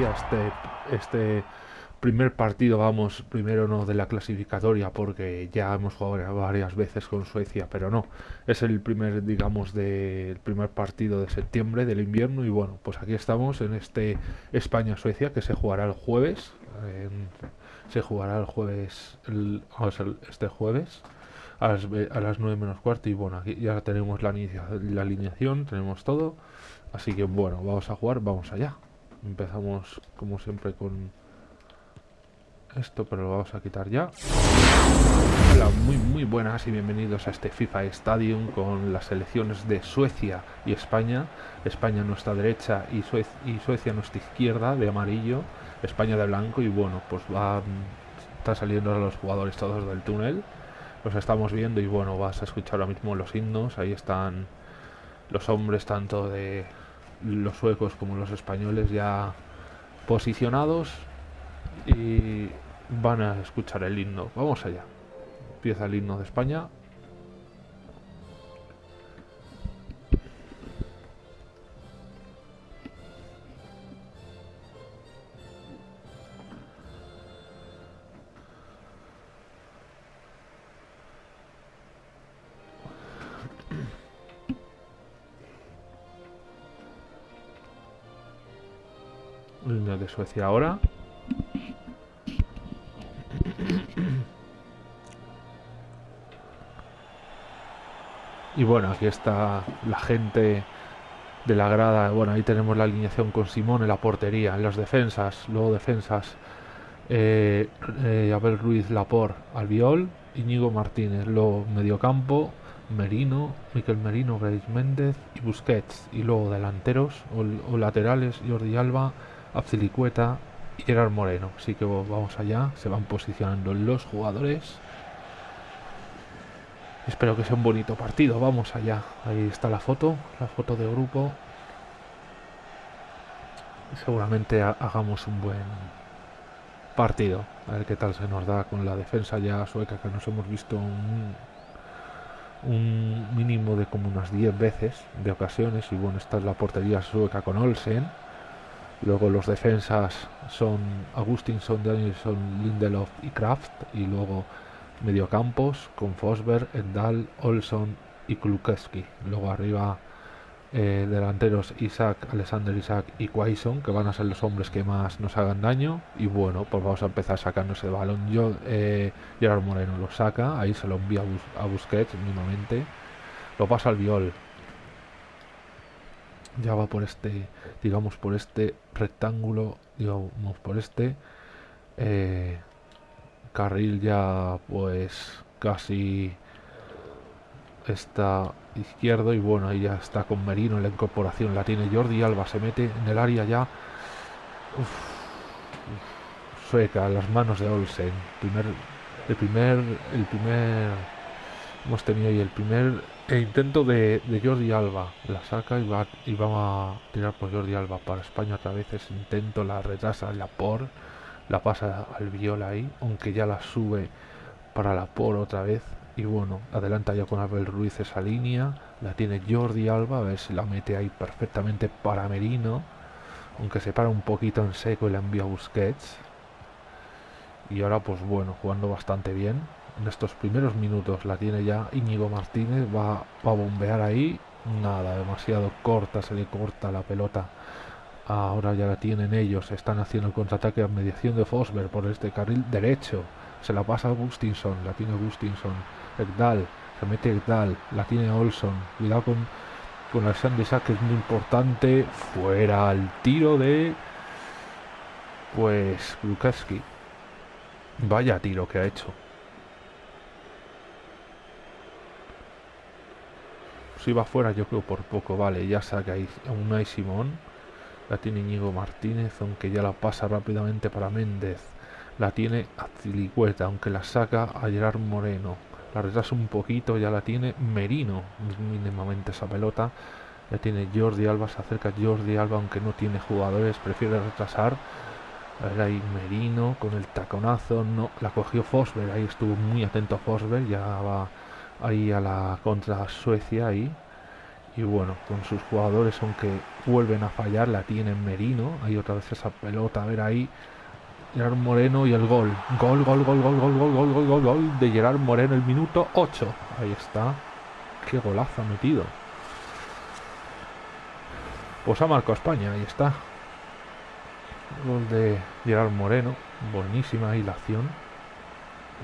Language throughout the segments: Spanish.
este, este primer partido, vamos, primero no de la clasificatoria, porque ya hemos jugado varias veces con Suecia, pero no, es el primer, digamos, del primer partido de septiembre del invierno y bueno, pues aquí estamos en este España-Suecia que se jugará el jueves, se jugará el jueves, el, este jueves a las, a las 9 menos cuarto y bueno, aquí ya tenemos la, la alineación, tenemos todo, así que bueno, vamos a jugar, vamos allá. Empezamos como siempre con esto, pero lo vamos a quitar ya. Hola, muy muy buenas y bienvenidos a este FIFA Stadium con las selecciones de Suecia y España. España nuestra derecha y, y Suecia nuestra izquierda de amarillo, España de blanco y bueno, pues va está saliendo los jugadores todos del túnel. Los estamos viendo y bueno, vas a escuchar ahora mismo los himnos. Ahí están los hombres tanto de los suecos como los españoles ya posicionados y van a escuchar el himno. Vamos allá. Empieza el himno de España. Suecia ahora. Y bueno, aquí está la gente de la grada. Bueno, ahí tenemos la alineación con Simón en la portería, en las defensas, luego defensas. Eh, eh, Abel Ruiz Lapor, Albiol, Íñigo Martínez, luego mediocampo, Merino, Miquel Merino, Grace Méndez y Busquets. Y luego delanteros o, laterales, Jordi Alba, Abcilicueta y Gerard Moreno. Así que vamos allá, se van posicionando los jugadores. Espero que sea un bonito partido. Vamos allá. Ahí está la foto, la foto de grupo. Seguramente hagamos un buen partido. A ver qué tal se nos da con la defensa ya sueca que nos hemos visto un, un mínimo de como unas 10 veces de ocasiones. Y bueno, esta es la portería sueca con Olsen. Luego los defensas son Agustinson, Danielson, Lindelof y Kraft. Y luego Mediocampos con Fosberg, Endal, Olson y Klukeski. Luego arriba eh, delanteros Isaac, Alexander Isaac y Quaison, que van a ser los hombres que más nos hagan daño. Y bueno, pues vamos a empezar sacando ese balón. Yo, eh, Gerard Moreno lo saca, ahí se lo envía a, Busquets mínimamente. Lo pasa al viol. Ya va por este, digamos, por este rectángulo, digamos, por este. Eh, carril ya pues casi está izquierdo y bueno ahí ya está con Merino en la incorporación la tiene Jordi Alba se mete en el área ya sueca las manos de Olsen primer el primer el primer hemos tenido ahí el primer intento de, Jordi Alba la saca y va y va a tirar por Jordi Alba para España otra vez ese intento la retrasa la por la pasa al viola ahí, aunque ya la sube para la por otra vez. Y bueno, adelanta ya con Abel Ruiz esa línea, la tiene Jordi Alba, a ver si la mete ahí perfectamente para Merino, aunque se para un poquito en seco y la envía a Busquets. Y ahora pues bueno, jugando bastante bien. En estos primeros minutos la tiene ya Íñigo Martínez, va, a bombear ahí, nada, demasiado corta, se le corta la pelota Ahora ya la tienen ellos. Están haciendo el contraataque a mediación de Fosberg por este carril derecho. Se la pasa a Gustinson. La tiene Gustinson. Ekdal. Se mete Ekdal. La tiene Olson. Cuidado con, con Alexander Isaac, que es muy importante. Fuera al tiro de. Pues. Lukowski. Vaya tiro que ha hecho. Si fuera, yo creo por poco. Vale, ya saca a hay Simón la tiene Íñigo Martínez, aunque ya la pasa rápidamente para Méndez. La tiene Azilicueta, aunque la saca a Gerard Moreno. La retrasa un poquito, ya la tiene Merino, mínimamente esa pelota. La tiene Jordi Alba, se acerca Jordi Alba, aunque no tiene jugadores, prefiere retrasar. A ver ahí Merino con el taconazo, no, la cogió Fosberg, ahí estuvo muy atento Fosberg, ya va ahí a la contra Suecia ahí Y bueno, con sus jugadores, aunque vuelven a fallar, la tienen Merino. Hay otra vez esa pelota, a ver ahí. Gerard Moreno y el gol. Gol, gol, gol, gol, gol, gol, gol, gol, gol, gol de Gerard Moreno, el minuto 8. Ahí está. Qué golazo ha metido. Pues ha marcado España, ahí está. Gol de Gerard Moreno. Buenísima ahí la acción.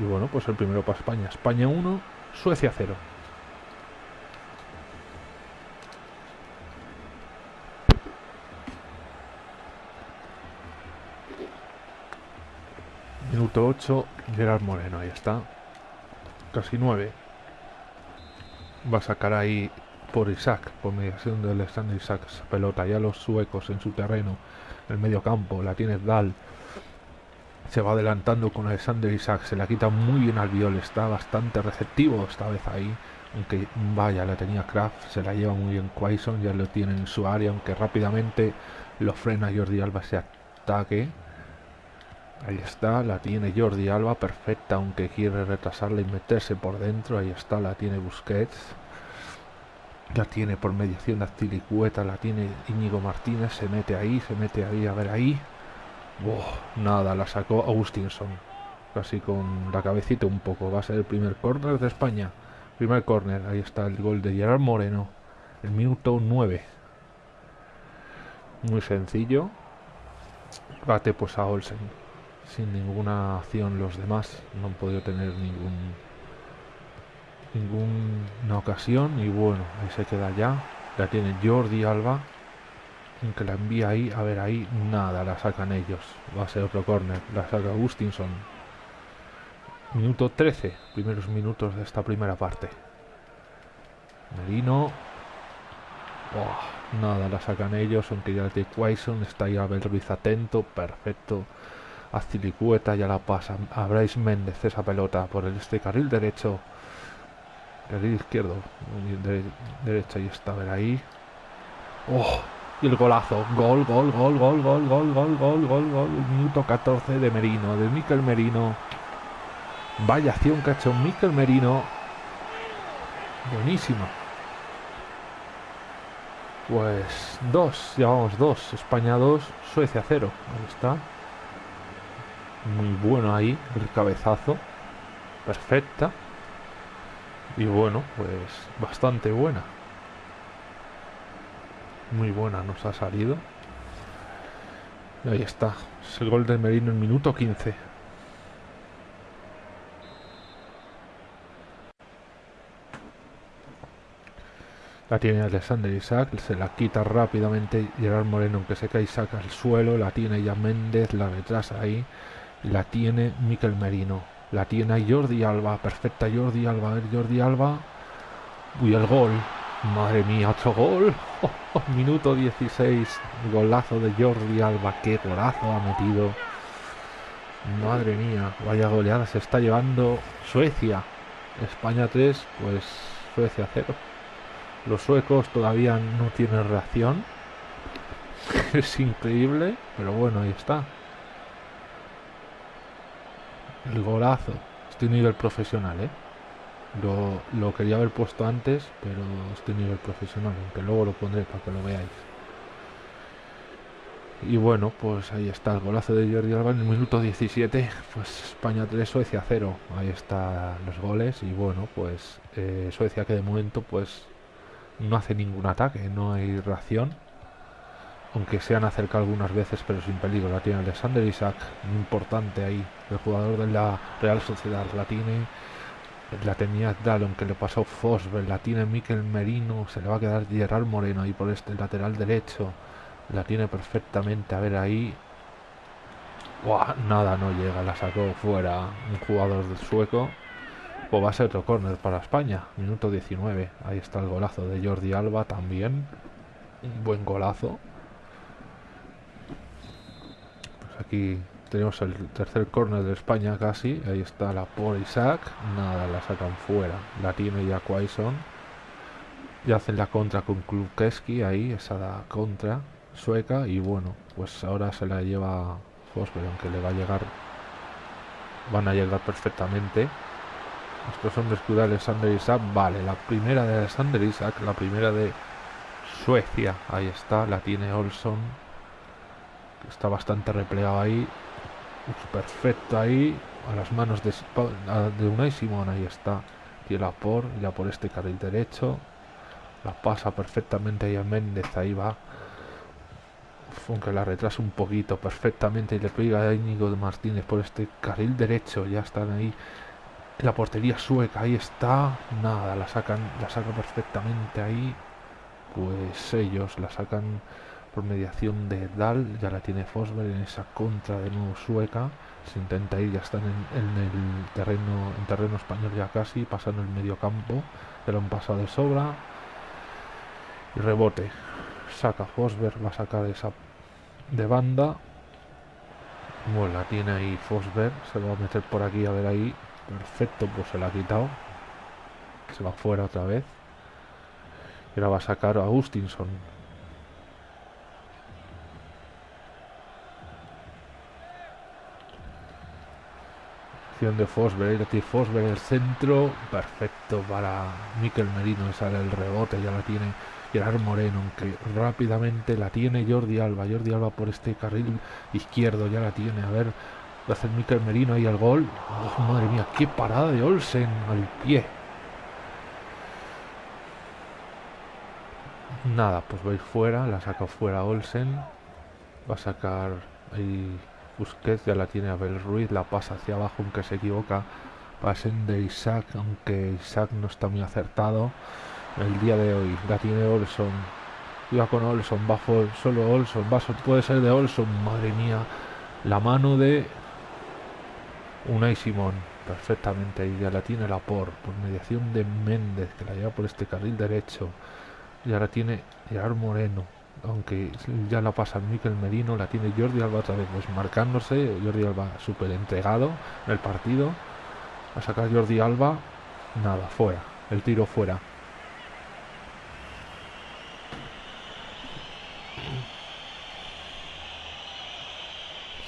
Y bueno, pues el primero para España. España 1, Suecia 0. Minuto 8, Gerard Moreno, ahí está. Casi 9. Va a sacar ahí por Isaac, por mediación de Alexander Isaac, pelota. Ya los suecos en su terreno, en el medio campo, la tiene Dal. Se va adelantando con Alexander Isaac, se la quita muy bien al viol, está bastante receptivo esta vez ahí. Aunque vaya, la tenía Kraft, se la lleva muy bien Quaison, ya lo tiene en su área, aunque rápidamente lo frena Jordi Alba ese ataque. Ahí está, la tiene Jordi Alba, perfecta, aunque quiere retrasarla y meterse por dentro. Ahí está, la tiene Busquets. La tiene por mediación de Astilicueta, la tiene Íñigo Martínez, se mete ahí, se mete ahí, a ver ahí. Nada, la sacó Agustinson. Casi con la cabecita un poco. Va a ser el primer córner de España. Primer córner, ahí está el gol de Gerard Moreno. El minuto 9. Muy sencillo. Bate pues a Olsen sin ninguna acción los demás no han podido tener ningún ninguna ocasión y bueno ahí se queda ya la tiene Jordi Alba aunque la envía ahí a ver ahí nada la sacan ellos. Va a ser otro corner la saca Agustinson minuto 13 primeros minutos de esta primera parte. Merino. Oh, nada la sacan ellos aunque ya de Quaison está ahí a Ruiz atento perfecto. Aztilicueta ya la pasa. A Bryce Méndez esa pelota por el este carril derecho. Carril izquierdo derecha y está a ver ahí. Oh, y el golazo. Gol gol gol gol gol gol gol gol gol gol. Minuto 14 de Merino de Miquel Merino. Vaya acción que ha Miquel Merino. Buenísima. Pues dos, llevamos dos, España 2, Suecia 0. Ahí está. Muy bueno ahí, el cabezazo, perfecta. Y bueno, pues bastante buena. Muy buena nos ha salido. Y ahí está, es el gol de Merino en minuto 15. La tiene Alexander Isaac, se la quita rápidamente Gerard Moreno, aunque se cae Isaac al suelo, la tiene ya Méndez, la retrasa ahí la tiene Miquel Merino, la tiene Jordi Alba, perfecta Jordi Alba, a ver Jordi Alba, uy el gol, madre mía, otro gol, minuto 16, golazo de Jordi Alba, qué golazo ha metido, madre mía, vaya goleada se está llevando Suecia, España 3, pues Suecia 0. Los suecos todavía no tienen reacción. es increíble, pero bueno, ahí está. El golazo. Estoy nivel profesional, ¿eh? Lo, lo, quería haber puesto antes, pero estoy nivel profesional, aunque luego lo pondré para que lo veáis. Y bueno, pues ahí está el golazo de Jordi Alba en el minuto 17, pues España 3, Suecia 0. Ahí están los goles y bueno, pues eh, Suecia que de momento pues no hace ningún ataque, no hay reacción aunque se han acercado algunas veces, pero sin peligro. La tiene Alexander Isaac, muy importante ahí, el jugador de la Real Sociedad. La tiene, la tenía Dallon, que le pasó Fosber, la tiene Miquel Merino, se le va a quedar Gerard Moreno ahí por este lateral derecho. La tiene perfectamente, a ver ahí. Nada, no llega, la sacó fuera un jugador del sueco. Pues va a ser otro córner para España, minuto 19. Ahí está el golazo de Jordi Alba también. Un buen golazo. Aquí tenemos el tercer córner de España casi. Ahí está la por Isaac. Nada, la sacan fuera. La tiene ya Quaison. Y hacen la contra con Klubkeski ahí, esa la contra sueca. Y bueno, pues ahora se la lleva Fosberg, aunque le va a llegar. Van a llegar perfectamente. Estos hombres que Alexander Isaac. Vale, la primera de Alexander Isaac, la primera de Suecia. Ahí está, la tiene Olson. Está bastante replegado ahí. Perfecto ahí. A las manos de, de Unai Simón. Ahí está. Tiene la por, ya por este carril derecho. La pasa perfectamente ahí a Méndez. Ahí va. Aunque la retrasa un poquito perfectamente y le pega a Íñigo de Martínez por este carril derecho. Ya están ahí la portería sueca. Ahí está. Nada, la sacan, la saca perfectamente ahí pues ellos la sacan mediación de Dal, ya la tiene Fosberg en esa contra de nuevo sueca, se intenta ir, ya están en, el terreno, en terreno español ya casi, pasando el medio campo, ya lo han pasado de sobra, y rebote, saca Fosberg, va a sacar esa de banda, bueno, la tiene ahí Fosberg, se va a meter por aquí, a ver ahí, perfecto, pues se la ha quitado, se va fuera otra vez, y ahora va a sacar a. De Fosberg, y Fosberg el centro, perfecto para Miquel Merino, sale el rebote, ya la tiene Gerard Moreno, que rápidamente la tiene Jordi Alba, Jordi Alba por este carril izquierdo, ya la tiene, a ver, va a hacer Miquel Merino ahí al gol, madre mía, qué parada de Olsen al pie, Nada, pues va a ir fuera, la saca fuera Olsen. Va a sacar ahí Busquets, ya la tiene Abel Ruiz, la pasa hacia abajo aunque se equivoca. Pasen de Isaac, aunque Isaac no está muy acertado. El día de hoy la tiene Olson. Iba con Olson, bajo solo Olson, va, puede ser de Olson, madre mía. La mano de Unai Simón, perfectamente, y ya la tiene la por, por mediación de Méndez, que la lleva por este carril derecho y ahora tiene Gerard Moreno aunque ya la pasa Miquel Merino la tiene Jordi Alba otra vez pues marcándose Jordi Alba súper entregado en el partido. A sacar Jordi Alba nada fuera el tiro fuera.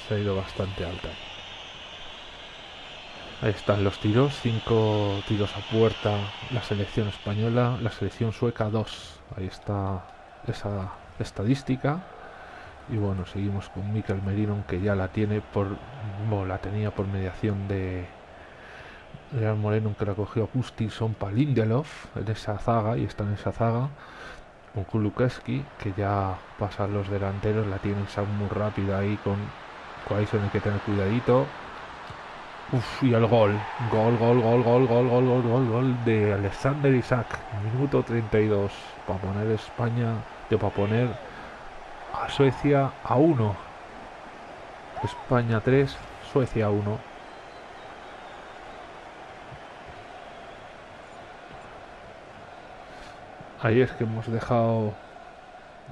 Se ha ido bastante alta. Ahí están los tiros, cinco tiros a puerta la selección española, la selección sueca dos. Ahí está esa estadística. Y bueno, seguimos con Mikel Merino, que ya la tiene por. Bueno, la tenía por mediación de. Real Moreno, que la cogió Gustinson para Lindelof en esa zaga, y está en esa zaga. Con Kulukeski, que ya pasan los delanteros, la tiene muy rápida ahí con Quaison, hay que tener cuidadito. Uf, y el gol. Gol, gol, gol, gol, gol, gol, gol, gol, gol de Alexander Isaac. Minuto 32. Para poner España, para poner a Suecia a 1. España 3, Suecia 1. Ahí es que hemos dejado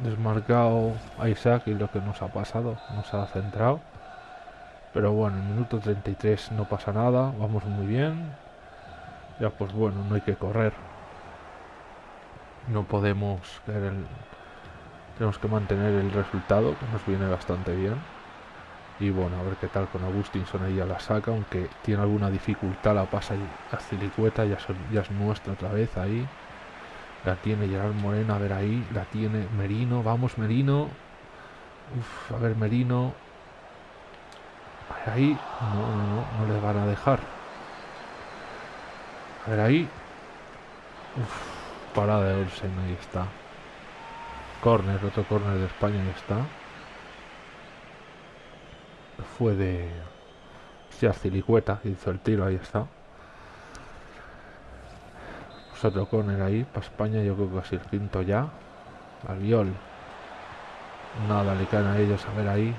desmarcado a Isaac y lo que nos ha pasado, nos ha centrado. Pero bueno, en minuto 33 no pasa nada, vamos muy bien. Ya pues bueno, no hay que correr. No podemos el... Tenemos que mantener el resultado, que nos viene bastante bien. Y bueno, a ver qué tal con Agustinson, ella la saca, aunque tiene alguna dificultad, la pasa a Cilicueta, ya, ya es nuestra otra vez ahí. La tiene Gerard Moreno, a ver ahí, la tiene Merino, vamos Merino. Uf, a ver Merino, ahí. No, no, no, no le van a dejar. A ver ahí. Uf, parada de Olsen, ahí está. Corner, otro corner de España, ahí está. Fue de... Ya Cilicueta, hizo el tiro, ahí está. Pues otro corner ahí, para España, yo creo que casi el quinto ya. Albiol. Nada, le caen a ellos, a ver ahí.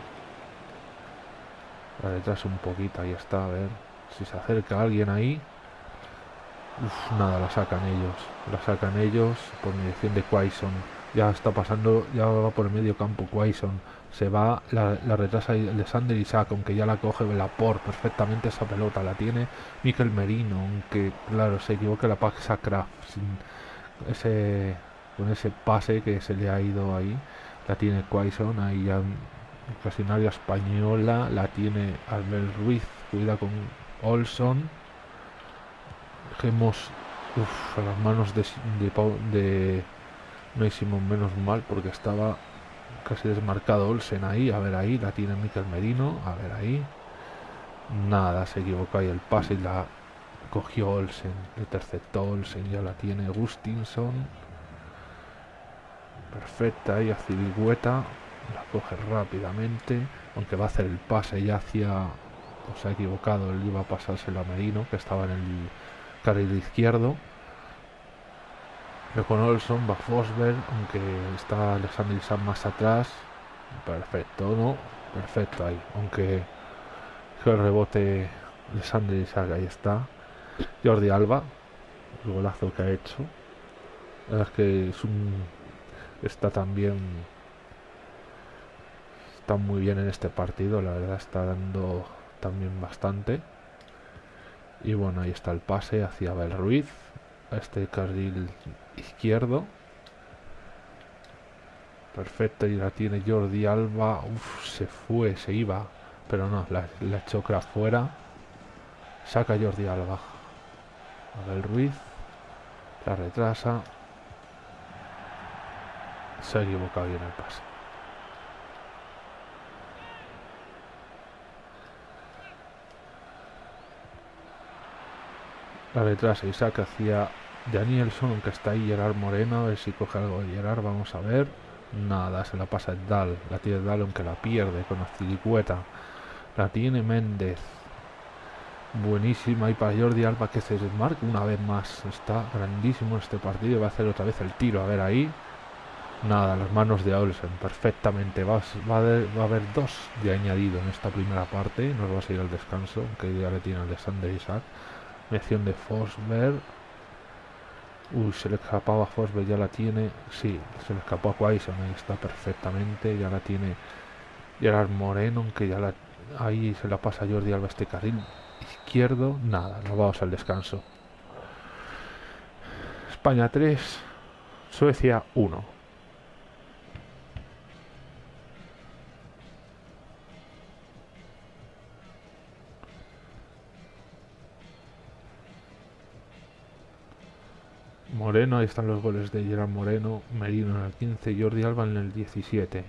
La detrás un poquito, ahí está, a ver. Si se acerca alguien ahí. Nada, la sacan ellos. La sacan ellos por mediación de Quaison. Ya está pasando, ya va por el medio campo Quaison. Se va, la, retrasa de Sander Isaac, aunque ya la coge la por perfectamente esa pelota. La tiene Mikel Merino, aunque claro, se equivoca la Pax Sin ese, con ese pase que se le ha ido ahí. La tiene Quaison, ahí ya ocasionaria española la tiene Albert Ruiz, cuida con Olson. Dejemos a las manos de, No hicimos menos mal porque estaba casi desmarcado Olsen ahí. A ver ahí, la tiene Mikel Merino. A ver ahí. Nada, se equivocó ahí el pase y la cogió Olsen. Interceptó Olsen, ya la tiene Gustinson. Perfecta ahí a Ciligüeta. La coge rápidamente. Aunque va a hacer el pase ya hacia... se ha equivocado, él iba a pasárselo a Merino, que estaba en el carril izquierdo. Con Olson va Fosberg, aunque está Alexander Isaac más atrás. Perfecto, ¿no? Perfecto ahí. Aunque el rebote Alexander Isaac, ahí está. Jordi Alba, el golazo que ha hecho. es que es. Está también. Está muy bien en este partido, la verdad está dando también bastante. Y bueno, ahí está el pase hacia Abel Ruiz. A este carril izquierdo. Perfecto, y la tiene Jordi Alba. Se fue, se iba. Pero no, la, la fuera. Saca Jordi Alba. Abel Ruiz. La retrasa. Se ha equivocado bien el pase. La retrasa y saca hacia Danielson, aunque está ahí Gerard Moreno, a ver si coge algo de Gerard, vamos a ver. Nada, se la pasa el Dal, la tiene Dal aunque la pierde con la Cilicueta. La tiene Méndez. Buenísima y para Jordi Alba que se desmarca una vez más. Está grandísimo este partido. Va a hacer otra vez el tiro. A ver ahí. Nada, las manos de Olsen perfectamente. Va, va, a, haber dos de añadido en esta primera parte. Nos va a seguir al descanso, que ya le tiene Alexander Isaac. Mención de Forsberg. Uy, se le escapaba a Forsberg, ya la tiene. Sí, se le escapó a Quaison, ahí está perfectamente. Ya la tiene Gerard Moreno, aunque ya la. Ahí se la pasa Jordi Alba este carril izquierdo. Nada, nos vamos al descanso. España 3, Suecia 1. Ahí están los goles de Gerard Moreno, Merino en el 15, Jordi Alba en el 17.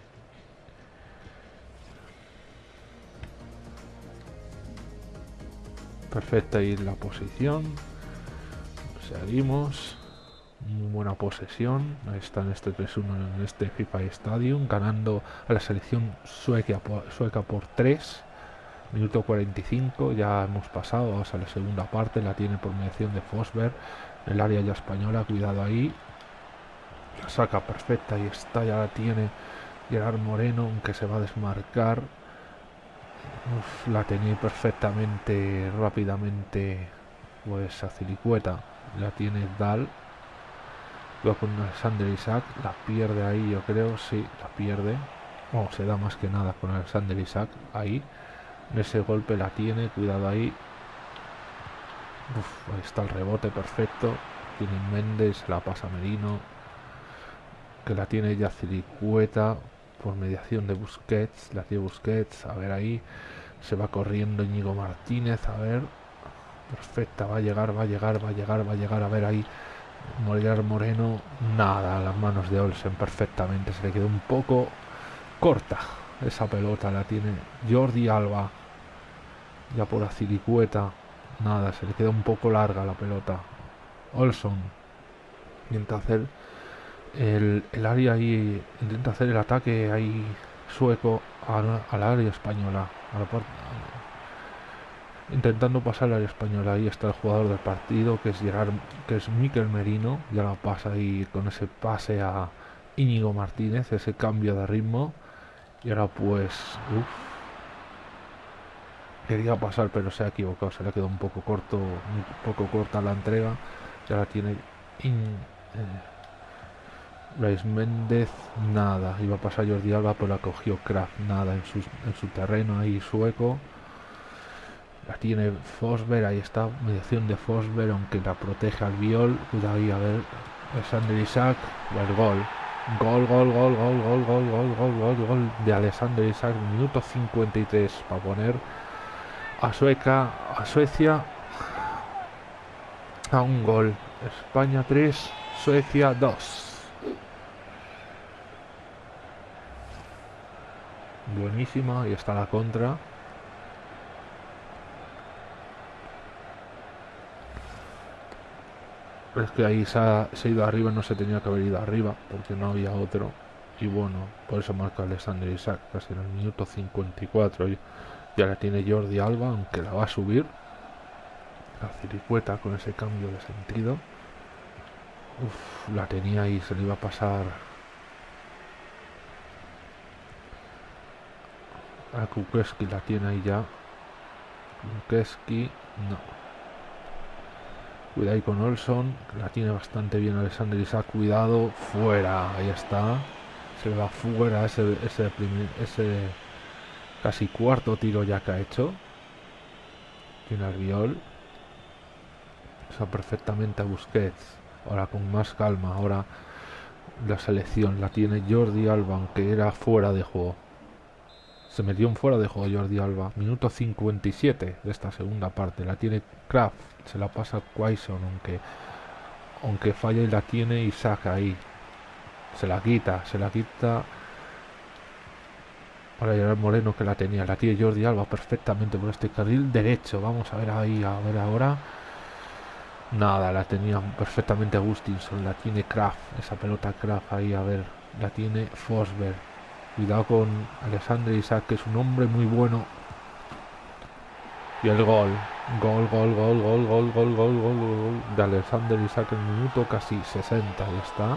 Perfecta ahí la posición. Seguimos. Muy buena posesión. Ahí está este 3-1 en este FIFA Stadium. Ganando a la selección sueca por, sueca por 3. Minuto 45. Ya hemos pasado. Vamos a la segunda parte. La tiene por mediación de Fosberg el área ya española, cuidado ahí. La saca perfecta y está, ya la tiene Gerard Moreno, aunque se va a desmarcar. la tenía perfectamente, rápidamente, pues a Cilicueta. La tiene Dal. Luego con Alexander Isaac, la pierde ahí, yo creo, sí, la pierde. O se da más que nada con Alexander Isaac ahí. Ese golpe la tiene, cuidado ahí ahí está el rebote perfecto. Tiene Méndez, la pasa Merino. Que la tiene ya Cilicueta por mediación de Busquets. La tiene Busquets. A ver ahí. Se va corriendo Íñigo Martínez. A ver. Perfecta. Va a llegar, va a llegar, va a llegar, va a llegar. A ver ahí. Molinar Moreno. Nada. Las manos de Olsen perfectamente. Se le quedó un poco corta. Esa pelota la tiene Jordi Alba. Ya por la Cilicueta Nada, se le queda un poco larga la pelota. Olson intenta hacer el, área ahí, intenta hacer el ataque ahí sueco al, área española. intentando pasar al área española. Ahí está el jugador del partido que es Gerard, que es Miquel Merino. Ya la pasa ahí con ese pase a Íñigo Martínez, ese cambio de ritmo. Y ahora pues, uff, quería pasar pero se ha equivocado, se le ha quedado un poco corto, un poco corta la entrega. Ya la tiene in, eh, Méndez, nada. Iba a pasar Jordi Alba, pero la cogió Kraft, nada en su, en su terreno ahí sueco. La tiene Fosberg, ahí está, mediación de Fosberg, aunque la protege al viol. Cuidado ahí, a ver, Alexander Isaac, el gol. Gol, gol, gol, gol, gol, gol, gol, gol, gol, gol de Alexander Isaac, minuto 53 para poner a Sueca, a Suecia a un gol. España 3, Suecia 2. Buenísima, y está la contra. Es que ahí se ha, se ha ido arriba, no se tenía que haber ido arriba, porque no había otro. Y bueno, por eso marca Alexander Isaac, casi en el minuto 54. Ya la tiene Jordi Alba, aunque la va a subir. La ciricueta con ese cambio de sentido. Uf, la tenía ahí, se le iba a pasar a Kukeski, la tiene ahí ya. Kukeski, no. Cuidado ahí con Olson, la tiene bastante bien Alexander Isaac, cuidado, fuera, ahí está. Se va fuera ese, ese, ese casi cuarto tiro ya que ha hecho. Tiene al viol. Está perfectamente a Busquets. Ahora con más calma, ahora la selección la tiene Jordi Alba, aunque era fuera de juego. Se metió en fuera de juego Jordi Alba. Minuto 57 de esta segunda parte. La tiene Kraft. Se la pasa Quaison, aunque, aunque falla y la tiene saca ahí. Se la quita, se la quita. Para llegar Moreno que la tenía. La tiene Jordi Alba perfectamente por este carril derecho. Vamos a ver ahí, a ver ahora. Nada, la tenía perfectamente Agustinson. La tiene Kraft. Esa pelota Kraft ahí, a ver. La tiene Fosberg Cuidado con Alexander Isaac, que es un hombre muy bueno. Y el gol. Gol, gol, gol, gol, gol, gol, gol, gol, gol de Alexander Isaac en minuto casi 60. Ahí está.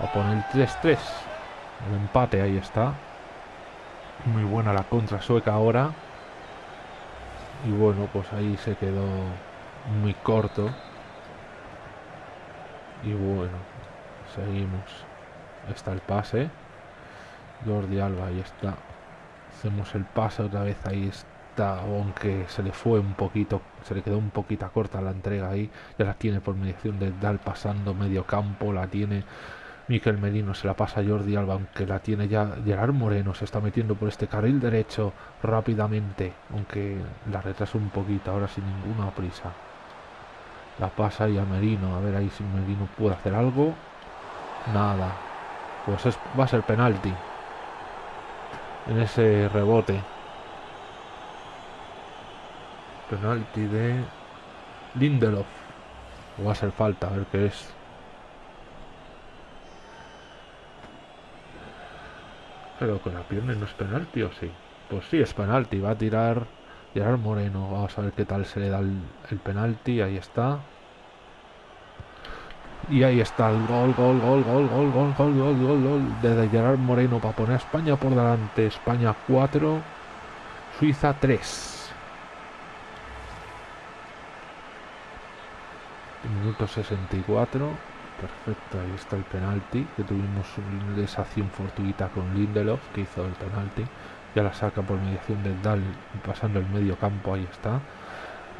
A poner el 3-3. El empate, ahí está. Muy buena la contra sueca ahora. Y bueno, pues ahí se quedó muy corto. Y bueno, seguimos. Está el pase. Jordi Alba, ahí está. Hacemos el pase otra vez, ahí está. Aunque se le fue un poquito, se le quedó un poquito corta la entrega ahí. Ya la tiene por mediación de Dal pasando medio campo, la tiene Miquel Medino, se la pasa Jordi Alba, aunque la tiene ya Gerard Moreno, se está metiendo por este carril derecho rápidamente, aunque la retrasa un poquito, ahora sin ninguna prisa. La pasa ahí a Merino, a ver ahí si Merino puede hacer algo. Nada. Pues es, va a ser penalti en ese rebote. Penalti de Lindelof. Va a ser falta, a ver qué es. Pero con la pierna no es penalti o sí. Pues sí, es penalti. Va a tirar Gerard Moreno. Vamos a ver qué tal se le da el, el penalti. Ahí está. Y ahí está el gol, gol, gol, gol, gol, gol, gol, gol, gol, gol de Gerard Moreno para poner a España por delante. España 4, Suiza 3. Minuto 64. Perfecto, ahí está el penalti. Que tuvimos esa acción fortuita con Lindelof que hizo el penalti. Ya la saca por mediación de Dal pasando el medio campo. Ahí está.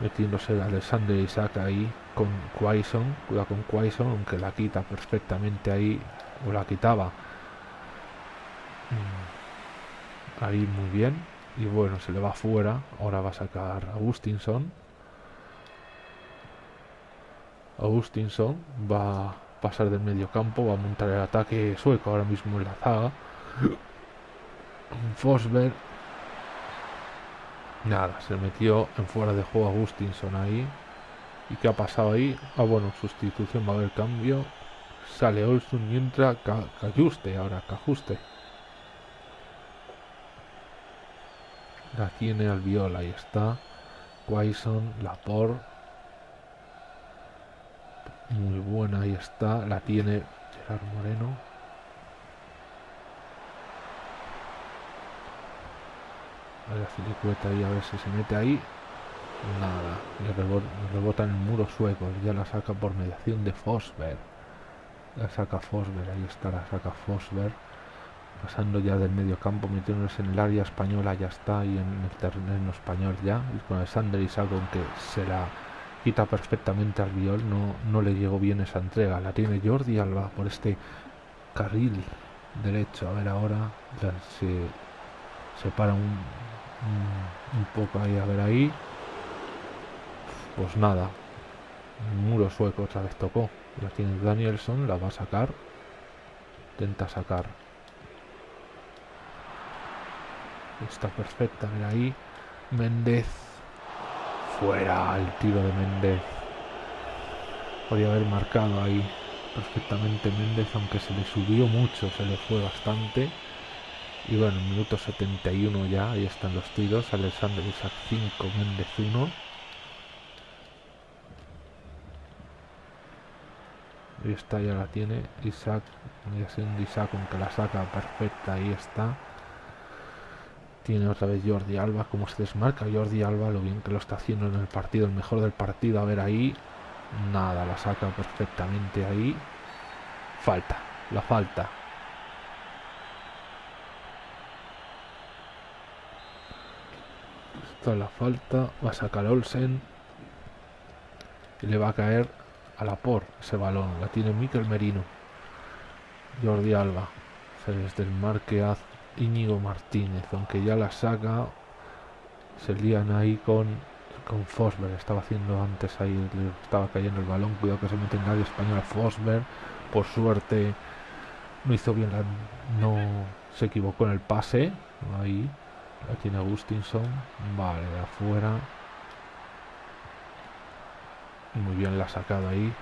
Metiéndose Alexander Isaac ahí con Quaison, cuidado con Quaison, aunque la quita perfectamente ahí, o la quitaba. Mm, ahí muy bien. Y bueno, se le va fuera. Ahora va a sacar Agustinson. Agustinson va a pasar del medio campo, va a montar el ataque sueco ahora mismo en la zaga. Fosberg. Nada, se metió en fuera de juego Agustinson ahí. ¿Y qué ha pasado ahí? Ah, bueno, sustitución, va a haber cambio. Sale Olson y entra Cajuste, ahora Cajuste. La tiene Albiol, ahí está. Quaison, Lapor. Muy buena, ahí está. La tiene Gerard Moreno. A filicueta ahí, a ver si se mete ahí. Nada, le rebota, en el muro sueco, ya la saca por mediación de Fosberg. La saca Fosberg, ahí está, la saca Fosberg. Pasando ya del medio campo, metiéndose en el área española, ya está, y en el terreno español ya. Y con Alexander Isaac, aunque se la quita perfectamente al viol, no, no le llegó bien esa entrega. La tiene Jordi Alba por este carril derecho. A ver ahora, se separa un, un, un poco ahí, a ver ahí. Pues nada. muro sueco otra vez tocó. La tiene Danielson, la va a sacar. Intenta sacar. Está perfecta, mira ahí. Méndez. Fuera el tiro de Méndez. Podría haber marcado ahí perfectamente Méndez, aunque se le subió mucho, se le fue bastante. Y bueno, minuto 71 ya, ahí están los tiros. Alexander Isaac 5, Méndez 1. Ahí está, ya la tiene Isaac. Ya siendo Isaac, aunque la saca perfecta, ahí está. Tiene otra vez Jordi Alba, como se desmarca Jordi Alba, lo bien que lo está haciendo en el partido, el mejor del partido. A ver ahí, nada, la saca perfectamente ahí. Falta, la falta. Esto es la falta, va a sacar Olsen y le va a caer a la por ese balón. La tiene Miquel Merino. Jordi Alba. Se les a Íñigo Martínez. Aunque ya la saca. Se lían ahí con, con Fosberg. Estaba haciendo antes ahí. Le estaba cayendo el balón. Cuidado que se mete en área española Fosberg. Por suerte no hizo bien la, no se equivocó en el pase. Ahí. La tiene Agustinson. Vale, de afuera. Muy bien la ha sacado ahí.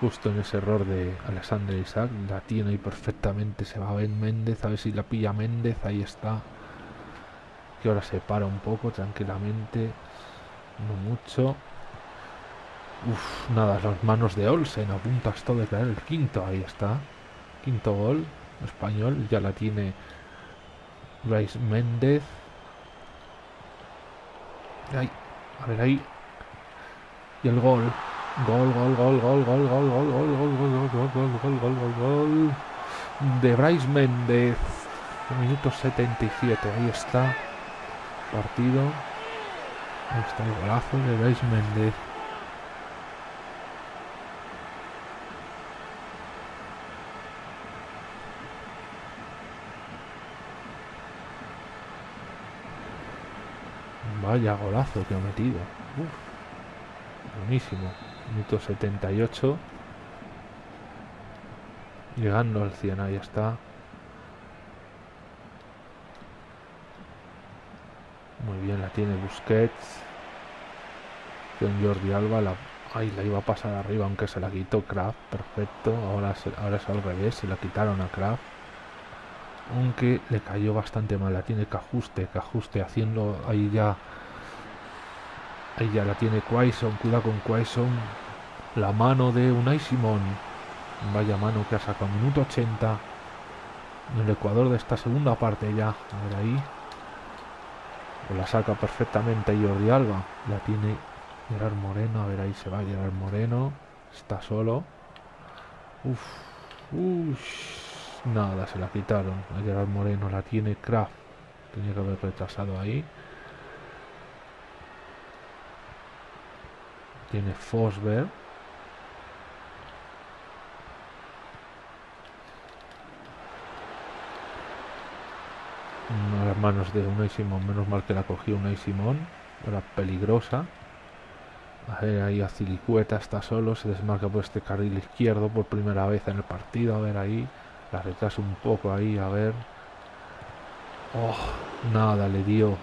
Justo en ese error de Alexander Isaac. La tiene ahí perfectamente. Se va a ver Méndez. A ver si la pilla Méndez. Ahí está. Que ahora se para un poco tranquilamente. No mucho. Uf, nada, las manos de Olsen. A punto hasta de caer el quinto. Ahí está. Quinto gol. Español. Ya la tiene Bryce Méndez. Ahí. A ver ahí. Y el gol. Gol, gol, gol, gol, gol, gol, gol, gol, gol, gol, gol, gol, gol, gol, gol, gol, gol. De Bryce Méndez. Minuto 77. Ahí está. Partido. Ahí está el golazo de Bryce Méndez. Vaya golazo que ha metido. Uf. Buenísimo. Minuto 78. Llegando al 100, ahí está. Muy bien, la tiene Busquets. Con Jordi Alba. La, la iba a pasar arriba, aunque se la quitó Kraft. Perfecto. Ahora, ahora es al revés. Se la quitaron a Kraft. Aunque le cayó bastante mal. La tiene Cajuste. Cajuste haciendo ahí ya Ahí ya la tiene Quaison, cuidado con Quaison. La mano de Unai Simón. Vaya mano que ha sacado. Minuto 80. En el Ecuador de esta segunda parte ya. A ver ahí. Pues la saca perfectamente Jordi Alba. La tiene Gerard Moreno. A ver ahí se va Gerard Moreno. Está solo. Uf. Uf. Nada, se la quitaron. A Gerard Moreno la tiene Kraft. Tenía que haber retrasado ahí. Tiene Fosberg. De las manos de Unai Simón. Menos mal que la cogió Unai Simón. Era peligrosa. A ver, ahí Azilicueta está solo. Se desmarca por este carril izquierdo por primera vez en el partido. A ver ahí. La retrasa un poco ahí. A ver. Oh, nada, le dio.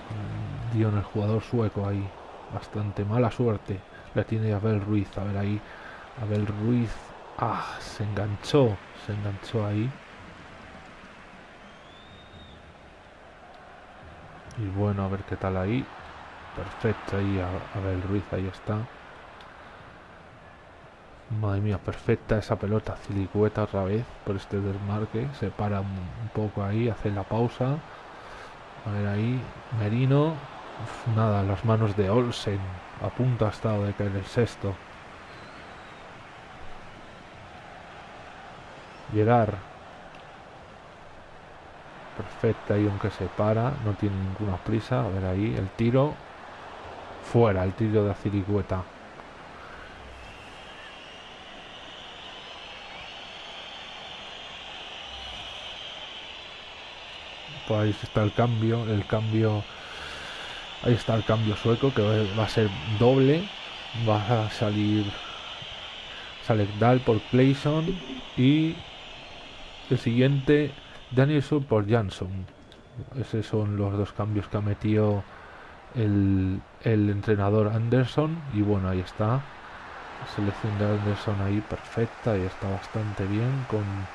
Dio en el jugador sueco ahí. Bastante mala suerte. La tiene Abel Ruiz. A ver ahí. Abel Ruiz. Ah, se enganchó. Se enganchó ahí. Y bueno, a ver qué tal ahí. Perfecto ahí Abel Ruiz. Ahí está. Madre mía, perfecta esa pelota. Cilicueta otra vez por este desmarque. Se para un poco ahí. Hace la pausa. A ver ahí. Merino. Nada, las manos de Olsen. A punto ha estado de caer el sexto. Gerard. Perfecta y aunque se para, no tiene ninguna prisa. A ver ahí, el tiro. Fuera, el tiro de Azirigueta. Pues ahí está el cambio, el cambio Ahí está el cambio sueco que va a ser doble. Va a salir Dal por Clayson y el siguiente Danielson por Jansson. Esos son los dos cambios que ha metido el, el entrenador Anderson. Y bueno, ahí está. selección de Anderson ahí perfecta y está bastante bien. Con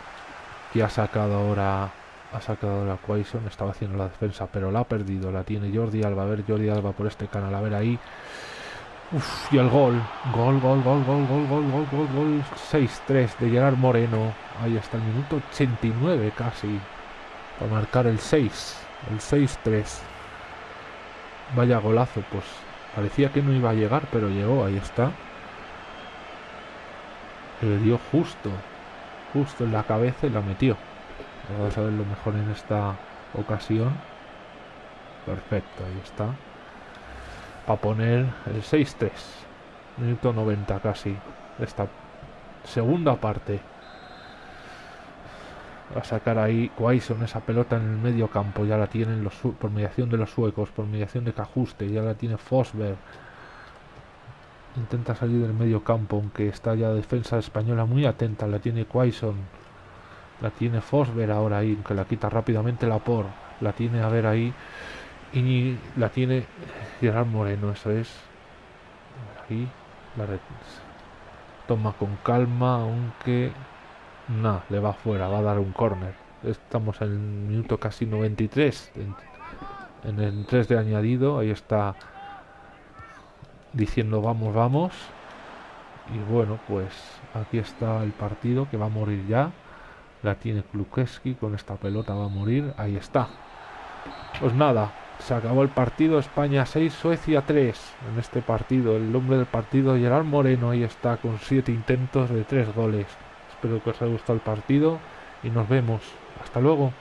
que ha sacado ahora ha sacado ahora Quaison, estaba haciendo la defensa, pero la ha perdido, la tiene Jordi Alba, a ver Jordi Alba por este canal, a ver ahí. Uf, y el gol, gol, gol, gol, gol, gol, gol, gol, gol, gol, 6-3 de Gerard Moreno, ahí está el minuto 89 casi, para marcar el 6, el 6-3. Vaya golazo, pues parecía que no iba a llegar, pero llegó, ahí está. Le dio justo, justo en la cabeza y la metió. Vamos a ver lo mejor en esta ocasión. Perfecto, ahí está. Para poner el 6-3. Minuto 90 casi. Esta segunda parte. Va a sacar ahí Quaison esa pelota en el medio campo. Ya la tienen los, por mediación de los suecos, por mediación de Cajuste. Ya la tiene Fosberg. Intenta salir del medio campo, aunque está ya defensa española muy atenta. La tiene Quaison la tiene Fosber ahora ahí, que la quita rápidamente la por. La tiene a ver ahí. Y la tiene Gerard Moreno, eso es. Ahí. La toma con calma, aunque. Nada, le va fuera, va a dar un corner. Estamos en el minuto casi 93. En, en el 3 de añadido. Ahí está diciendo vamos, vamos. Y bueno, pues aquí está el partido que va a morir ya. La tiene Klukeski, con esta pelota va a morir. Ahí está. Pues nada, se acabó el partido. España 6, Suecia 3. En este partido, el nombre del partido, Gerard Moreno, ahí está, con 7 intentos de 3 goles. Espero que os haya gustado el partido y nos vemos. Hasta luego.